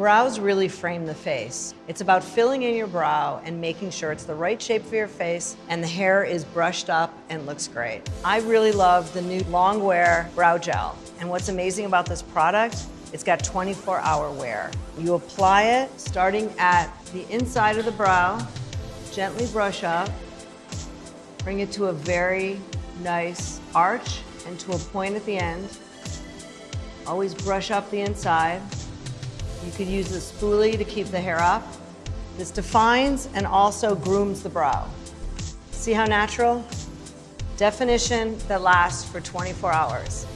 Brows really frame the face. It's about filling in your brow and making sure it's the right shape for your face and the hair is brushed up and looks great. I really love the new long wear brow gel. And what's amazing about this product, it's got 24 hour wear. You apply it starting at the inside of the brow, gently brush up, bring it to a very nice arch and to a point at the end. Always brush up the inside. You could use the spoolie to keep the hair up. This defines and also grooms the brow. See how natural? Definition that lasts for 24 hours.